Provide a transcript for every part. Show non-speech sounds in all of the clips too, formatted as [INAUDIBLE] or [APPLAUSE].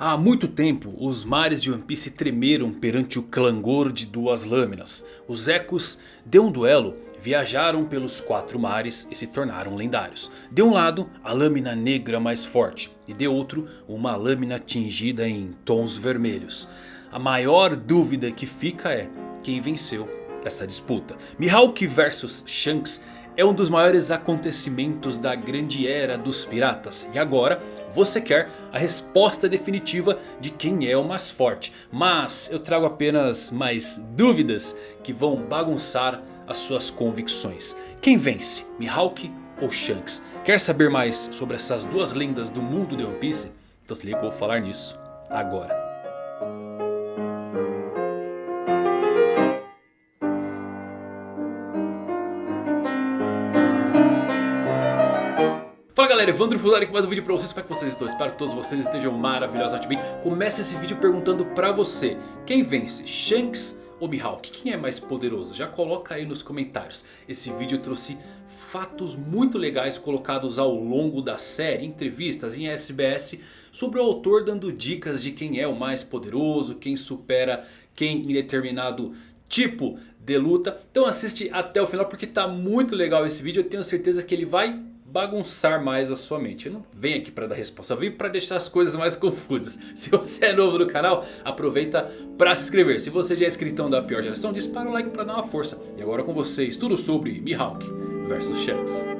Há muito tempo os mares de One Piece tremeram perante o clangor de duas lâminas. Os ecos de um duelo viajaram pelos quatro mares e se tornaram lendários. De um lado a lâmina negra mais forte e de outro uma lâmina tingida em tons vermelhos. A maior dúvida que fica é quem venceu essa disputa. Mihawk vs Shanks é um dos maiores acontecimentos da grande era dos piratas. E agora você quer a resposta definitiva de quem é o mais forte. Mas eu trago apenas mais dúvidas que vão bagunçar as suas convicções. Quem vence? Mihawk ou Shanks? Quer saber mais sobre essas duas lendas do mundo de One Piece? Então se liga, eu vou falar nisso agora. Galera, Evandro Fusari aqui mais um vídeo pra vocês, como é que vocês estão? Espero que todos vocês estejam maravilhosamente bem Começa esse vídeo perguntando pra você Quem vence, Shanks ou Mihawk? Quem é mais poderoso? Já coloca aí nos comentários Esse vídeo trouxe fatos muito legais colocados ao longo da série Entrevistas em SBS Sobre o autor dando dicas de quem é o mais poderoso Quem supera quem em determinado tipo de luta Então assiste até o final porque tá muito legal esse vídeo Eu tenho certeza que ele vai bagunçar mais a sua mente. Eu não venho aqui para dar resposta, eu vim para deixar as coisas mais confusas. [LAUGHS] Se você é novo no canal, aproveita para se inscrever. Se você já é inscritão da pior geração, dispara o like para dar uma força. E agora com vocês, tudo sobre Mihawk versus Shanks.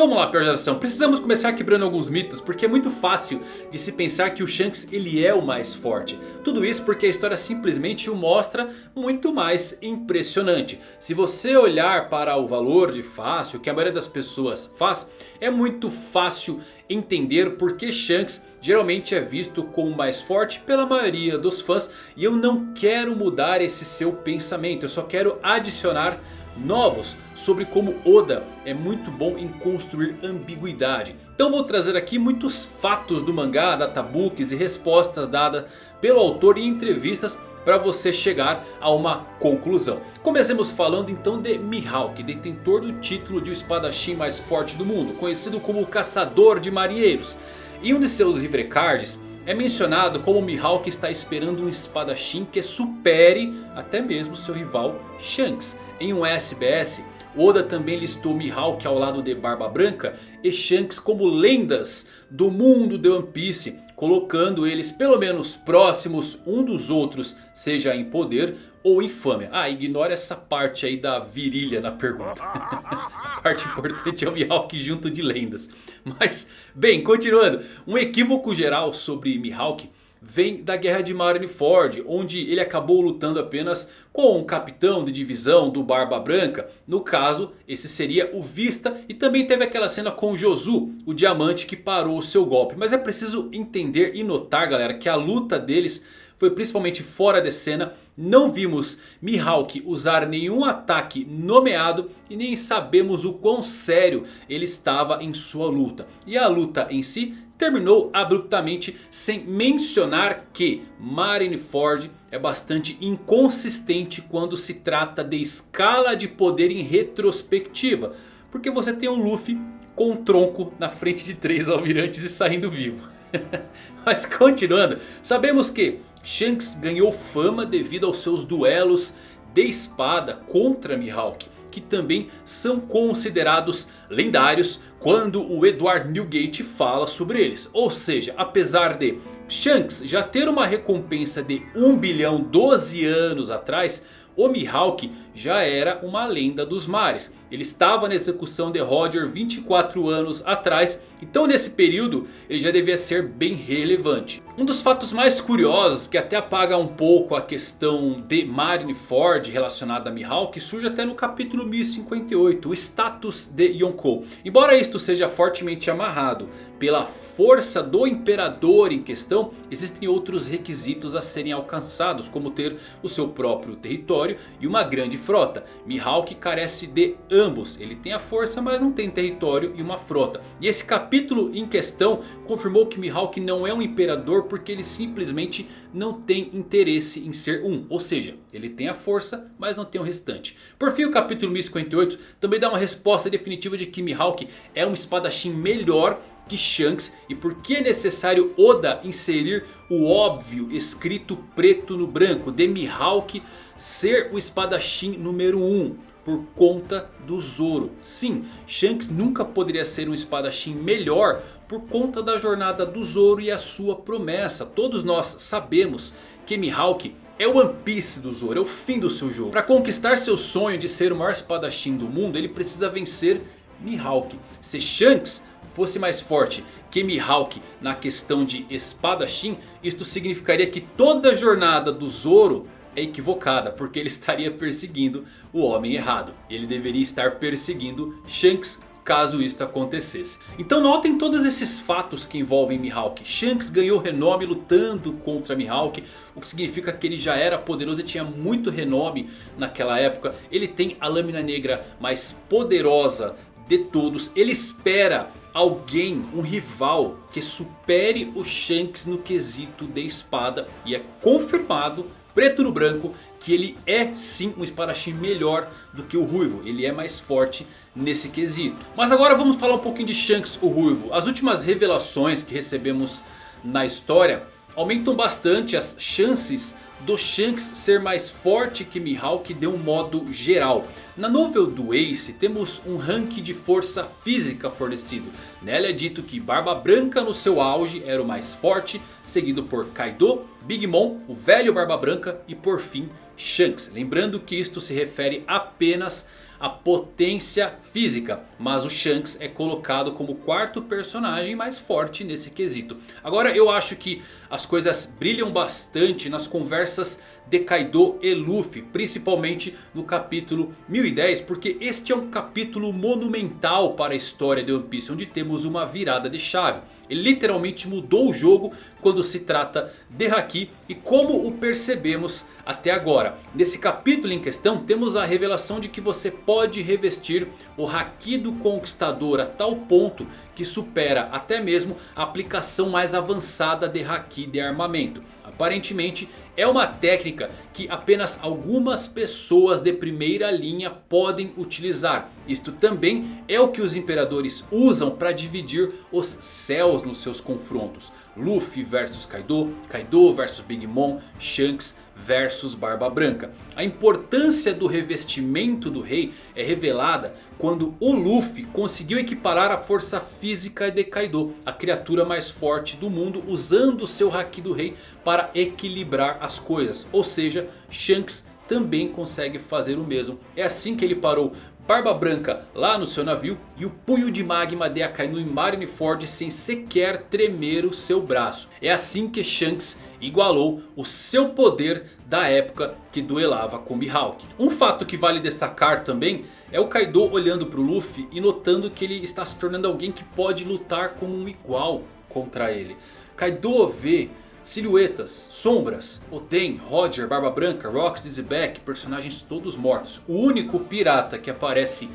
Então vamos lá, pior geração. Precisamos começar quebrando alguns mitos. Porque é muito fácil de se pensar que o Shanks ele é o mais forte. Tudo isso porque a história simplesmente o mostra muito mais impressionante. Se você olhar para o valor de fácil que a maioria das pessoas faz. É muito fácil entender porque Shanks geralmente é visto como mais forte pela maioria dos fãs. E eu não quero mudar esse seu pensamento. Eu só quero adicionar novos sobre como Oda é muito bom em construir ambiguidade. Então vou trazer aqui muitos fatos do mangá, databooks e respostas dadas pelo autor em entrevistas para você chegar a uma conclusão. Comecemos falando então de Mihawk, detentor do título de o espadachim mais forte do mundo, conhecido como Caçador de Marinheiros. Em um de seus livre cards é mencionado como Mihawk está esperando um espadachim que supere até mesmo seu rival Shanks. Em um SBS, Oda também listou Mihawk ao lado de Barba Branca e Shanks como lendas do mundo de One Piece. Colocando eles pelo menos próximos um dos outros, seja em poder ou fama. Ah, ignora essa parte aí da virilha na pergunta. A [LAUGHS] parte importante é o Mihawk junto de lendas. Mas, bem, continuando. Um equívoco geral sobre Mihawk vem da guerra de Marineford, onde ele acabou lutando apenas com um capitão de divisão do Barba Branca. No caso, esse seria o Vista e também teve aquela cena com Josu, o diamante que parou o seu golpe. Mas é preciso entender e notar galera que a luta deles foi principalmente fora de cena. Não vimos Mihawk usar nenhum ataque nomeado e nem sabemos o quão sério ele estava em sua luta. E a luta em si terminou abruptamente sem mencionar que Marineford é bastante inconsistente quando se trata de escala de poder em retrospectiva. Porque você tem um Luffy com um tronco na frente de três almirantes e saindo vivo. [LAUGHS] Mas continuando, sabemos que Shanks ganhou fama devido aos seus duelos de espada contra Mihawk que também são considerados lendários quando o Edward Newgate fala sobre eles. Ou seja, apesar de Shanks já ter uma recompensa de 1 bilhão 12 anos atrás... O Mihawk já era uma lenda dos mares. Ele estava na execução de Roger 24 anos atrás. Então nesse período ele já devia ser bem relevante. Um dos fatos mais curiosos que até apaga um pouco a questão de Marineford relacionada a Mihawk. Surge até no capítulo 1058. O status de Yonkou. Embora isto seja fortemente amarrado pela força do imperador em questão. Existem outros requisitos a serem alcançados. Como ter o seu próprio território e uma grande frota. Mihawk carece de ambos. Ele tem a força mas não tem território e uma frota. E esse capítulo capítulo em questão confirmou que Mihawk não é um imperador porque ele simplesmente não tem interesse em ser um. Ou seja, ele tem a força, mas não tem o restante. Por fim, o capítulo 1058 também dá uma resposta definitiva de que Mihawk é um espadachim melhor que Shanks e por que é necessário Oda inserir o óbvio escrito preto no branco de Mihawk ser o espadachim número 1 um, por conta do Zoro. Sim, Shanks nunca poderia ser um espadachim melhor por conta da jornada do Zoro e a sua promessa. Todos nós sabemos que Mihawk é o One Piece do Zoro, é o fim do seu jogo. Para conquistar seu sonho de ser o maior espadachim do mundo, ele precisa vencer Mihawk. Se Shanks fosse mais forte que Mihawk na questão de espadachim, isto significaria que toda a jornada do Zoro é equivocada, porque ele estaria perseguindo o homem errado. Ele deveria estar perseguindo Shanks caso isto acontecesse. Então notem todos esses fatos que envolvem Mihawk. Shanks ganhou renome lutando contra Mihawk. O que significa que ele já era poderoso e tinha muito renome naquela época. Ele tem a lâmina negra mais poderosa de todos. Ele espera alguém, um rival que supere o Shanks no quesito de espada. E é confirmado, preto no branco, que ele é sim um espadachim melhor do que o Ruivo. Ele é mais forte nesse quesito. Mas agora vamos falar um pouquinho de Shanks o Ruivo. As últimas revelações que recebemos na história aumentam bastante as chances do Shanks ser mais forte que Mihawk de um modo geral. Na novel do Ace temos um ranking de força física fornecido. Nela é dito que Barba Branca no seu auge era o mais forte. Seguido por Kaido, Big Mom, o velho Barba Branca e por fim Shanks. Lembrando que isto se refere apenas a potência física. Mas o Shanks é colocado como o quarto personagem mais forte nesse quesito. Agora eu acho que as coisas brilham bastante nas conversas de Kaido e Luffy. Principalmente no capítulo 1010. Porque este é um capítulo monumental para a história de One Piece. Onde temos uma virada de chave. Ele literalmente mudou o jogo quando se trata de Haki e como o percebemos até agora. Nesse capítulo em questão temos a revelação de que você pode revestir o Haki do Conquistador a tal ponto que supera até mesmo a aplicação mais avançada de Haki de armamento. Aparentemente é uma técnica que apenas algumas pessoas de primeira linha podem utilizar. Isto também é o que os imperadores usam para dividir os céus nos seus confrontos. Luffy versus Kaido, Kaido versus Big Mom, Shanks versus Barba Branca. A importância do revestimento do rei é revelada quando o Luffy conseguiu equiparar a força física de Kaido, a criatura mais forte do mundo, usando seu Haki do rei para equilibrar as coisas. Ou seja, Shanks também consegue fazer o mesmo. É assim que ele parou Barba Branca lá no seu navio e o punho de magma de Akainu em Marineford sem sequer tremer o seu braço. É assim que Shanks igualou o seu poder da época que duelava com Mihawk. Um fato que vale destacar também é o Kaido olhando para o Luffy e notando que ele está se tornando alguém que pode lutar como um igual contra ele. Kaido vê silhuetas, sombras, Oden, Roger, Barba Branca, Rox, Dizzyback, personagens todos mortos. O único pirata que aparece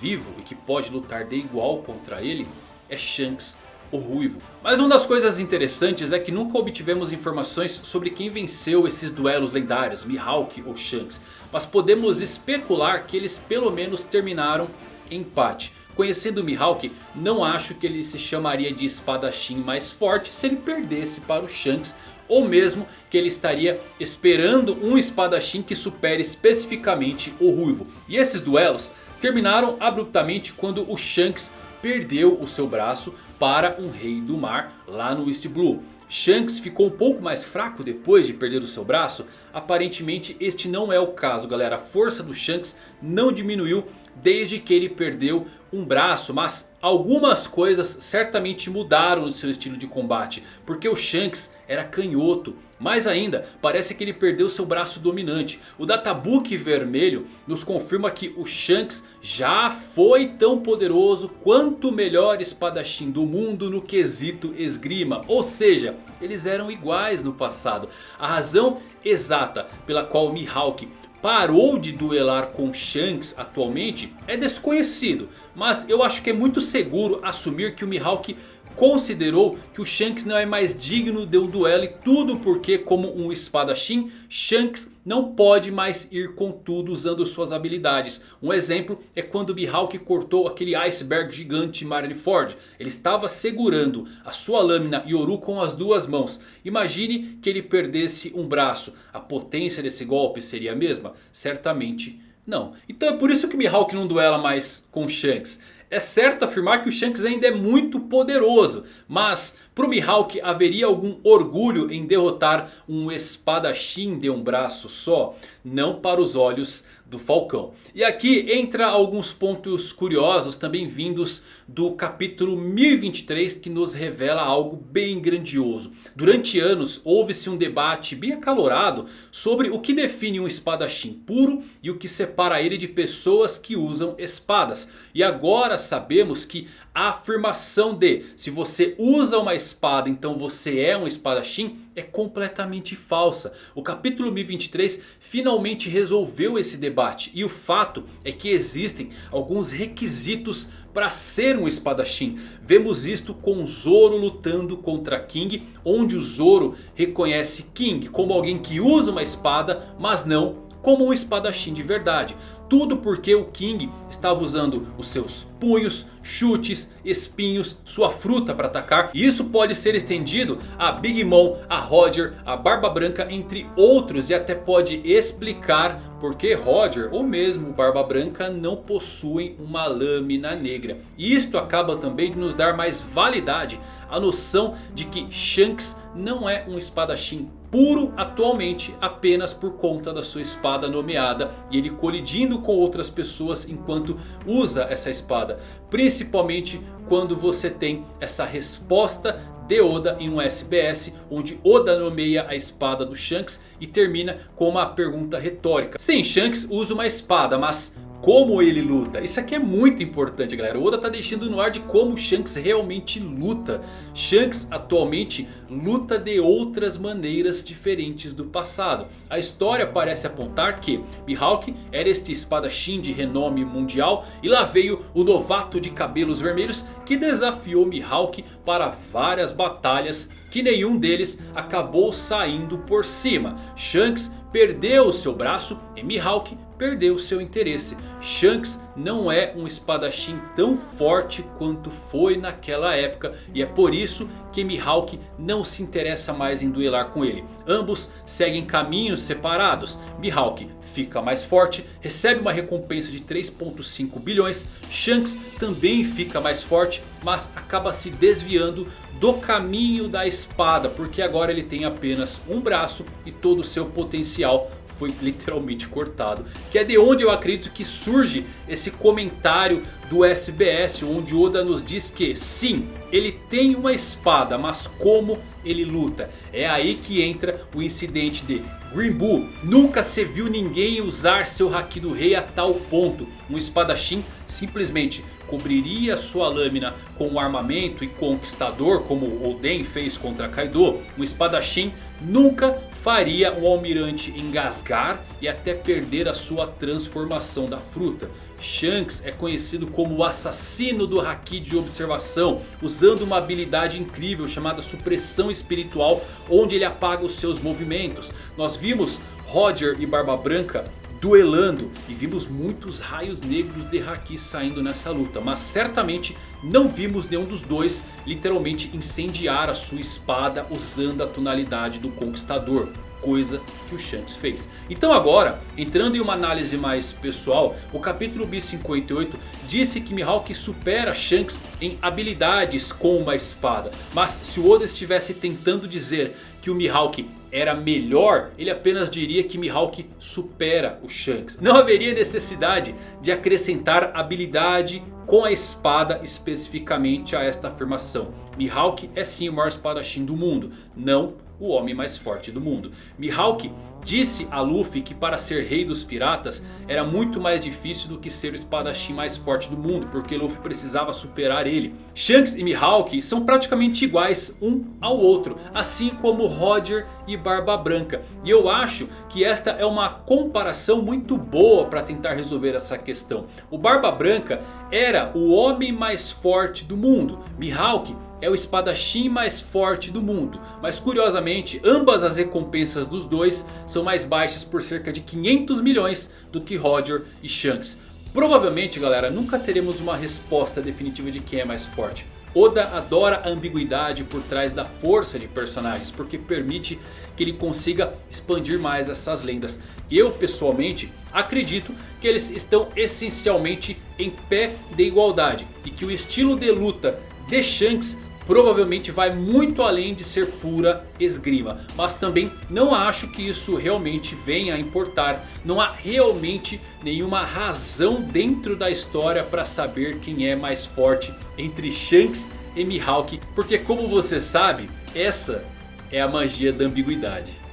vivo e que pode lutar de igual contra ele é Shanks o Ruivo. Mas uma das coisas interessantes é que nunca obtivemos informações sobre quem venceu esses duelos lendários, Mihawk ou Shanks. Mas podemos especular que eles pelo menos terminaram em empate. Conhecendo Mihawk, não acho que ele se chamaria de espadachim mais forte se ele perdesse para o Shanks. Ou mesmo que ele estaria esperando um espadachim que supere especificamente o Ruivo. E esses duelos terminaram abruptamente quando o Shanks perdeu o seu braço para um rei do mar lá no East Blue. Shanks ficou um pouco mais fraco depois de perder o seu braço? Aparentemente este não é o caso galera. A força do Shanks não diminuiu desde que ele perdeu um braço. Mas algumas coisas certamente mudaram no seu estilo de combate. Porque o Shanks era canhoto. Mais ainda, parece que ele perdeu seu braço dominante. O Databook vermelho nos confirma que o Shanks já foi tão poderoso quanto o melhor espadachim do mundo no quesito esgrima. Ou seja, eles eram iguais no passado. A razão exata pela qual Mihawk parou de duelar com Shanks atualmente é desconhecido. Mas eu acho que é muito seguro assumir que o Mihawk considerou que o Shanks não é mais digno de um duelo. E tudo porque como um espadachim, Shanks não pode mais ir com tudo usando suas habilidades. Um exemplo é quando Mihawk cortou aquele iceberg gigante Marineford. Ele estava segurando a sua lâmina Yoru com as duas mãos. Imagine que ele perdesse um braço. A potência desse golpe seria a mesma? Certamente não. Então é por isso que Mihawk não duela mais com Shanks. É certo afirmar que o Shanks ainda é muito poderoso. Mas para o Mihawk haveria algum orgulho em derrotar um espadachim de um braço só? Não para os olhos do Falcão. E aqui entra alguns pontos curiosos também vindos do capítulo 1023 que nos revela algo bem grandioso. Durante anos houve-se um debate bem acalorado sobre o que define um espadachim puro e o que separa ele de pessoas que usam espadas. E agora sabemos que a afirmação de se você usa uma espada então você é um espadachim é completamente falsa. O capítulo 1023 finalmente resolveu esse debate. E o fato é que existem alguns requisitos para ser um espadachim. Vemos isto com Zoro lutando contra King. Onde o Zoro reconhece King como alguém que usa uma espada mas não como um espadachim de verdade. Tudo porque o King estava usando os seus punhos, chutes, espinhos, sua fruta para atacar. E isso pode ser estendido a Big Mom, a Roger, a Barba Branca, entre outros. E até pode explicar porque Roger ou mesmo Barba Branca não possuem uma lâmina negra. E isto acaba também de nos dar mais validade a noção de que Shanks não é um espadachim puro atualmente apenas por conta da sua espada nomeada. E ele colidindo com outras pessoas enquanto usa essa espada. Principalmente quando você tem essa resposta de Oda em um SBS. Onde Oda nomeia a espada do Shanks e termina com uma pergunta retórica. Sim, Shanks usa uma espada, mas como ele luta. Isso aqui é muito importante galera. O Oda está deixando no ar de como Shanks realmente luta. Shanks atualmente luta de outras maneiras diferentes do passado. A história parece apontar que Mihawk era este espadachim de renome mundial. E lá veio o novato de cabelos vermelhos que desafiou Mihawk para várias batalhas que nenhum deles acabou saindo por cima. Shanks perdeu o seu braço e Mihawk perdeu seu interesse. Shanks não é um espadachim tão forte quanto foi naquela época. E é por isso que Mihawk não se interessa mais em duelar com ele. Ambos seguem caminhos separados. Mihawk fica mais forte, recebe uma recompensa de 3.5 bilhões. Shanks também fica mais forte, mas acaba se desviando do caminho da espada. Porque agora ele tem apenas um braço e todo o seu potencial foi literalmente cortado. Que é de onde eu acredito que surge esse comentário do SBS. Onde Oda nos diz que sim, ele tem uma espada, mas como ele luta? É aí que entra o incidente de Green Bull. Nunca se viu ninguém usar seu Haki do Rei a tal ponto. Um espadachim simplesmente cobriria sua lâmina com um armamento e conquistador como Oden fez contra Kaido. Um espadachim nunca faria um almirante engasgar e até perder a sua transformação da fruta. Shanks é conhecido como o assassino do Haki de observação. Usando uma habilidade incrível chamada supressão espiritual. Onde ele apaga os seus movimentos. Nós vimos Roger e Barba Branca duelando. E vimos muitos raios negros de Haki saindo nessa luta. Mas certamente não vimos nenhum dos dois literalmente incendiar a sua espada usando a tonalidade do Conquistador coisa que o Shanks fez. Então agora, entrando em uma análise mais pessoal, o capítulo B58 disse que Mihawk supera Shanks em habilidades com uma espada. Mas se o Oda estivesse tentando dizer que o Mihawk era melhor, ele apenas diria que Mihawk supera o Shanks. Não haveria necessidade de acrescentar habilidade com a espada especificamente a esta afirmação. Mihawk é sim o maior espadachim do mundo, não o homem mais forte do mundo. Mihawk disse a Luffy que para ser rei dos piratas era muito mais difícil do que ser o espadachim mais forte do mundo. Porque Luffy precisava superar ele. Shanks e Mihawk são praticamente iguais um ao outro. Assim como Roger e Barba Branca. E eu acho que esta é uma comparação muito boa para tentar resolver essa questão. O Barba Branca era o homem mais forte do mundo. Mihawk é o espadachim mais forte do mundo. Mas curiosamente, ambas as recompensas dos dois são mais baixas por cerca de 500 milhões do que Roger e Shanks. Provavelmente galera, nunca teremos uma resposta definitiva de quem é mais forte. Oda adora a ambiguidade por trás da força de personagens. Porque permite que ele consiga expandir mais essas lendas. Eu pessoalmente acredito que eles estão essencialmente em pé de igualdade. E que o estilo de luta de Shanks provavelmente vai muito além de ser pura esgrima. Mas também não acho que isso realmente venha a importar. Não há realmente nenhuma razão dentro da história para saber quem é mais forte entre Shanks e Mihawk. Porque como você sabe, essa é a magia da ambiguidade.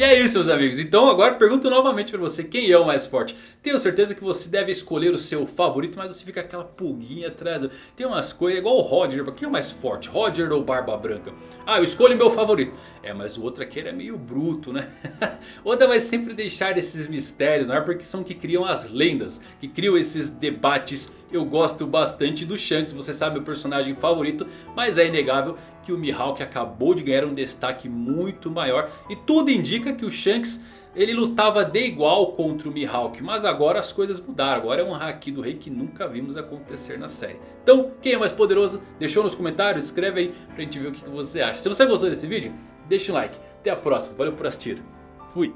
E é isso meus amigos, então agora pergunto novamente para você quem é o mais forte. Tenho certeza que você deve escolher o seu favorito, mas você fica aquela pulguinha atrás. Tem umas coisas, igual o Roger, quem é o mais forte? Roger ou Barba Branca? Ah, eu escolho meu favorito. É, mas o outro aqui é meio bruto, né? [LAUGHS] Oda vai sempre deixar esses mistérios, não é? Porque são que criam as lendas, que criam esses debates. Eu gosto bastante do Shanks, você sabe o personagem favorito, mas é inegável que o Mihawk acabou de ganhar um destaque muito maior. E tudo indica que o Shanks ele lutava de igual contra o Mihawk. Mas agora as coisas mudaram. Agora é um Haki do Rei que nunca vimos acontecer na série. Então quem é mais poderoso? Deixou nos comentários? Escreve aí pra gente ver o que você acha. Se você gostou desse vídeo, deixa um like. Até a próxima. Valeu por assistir. Fui.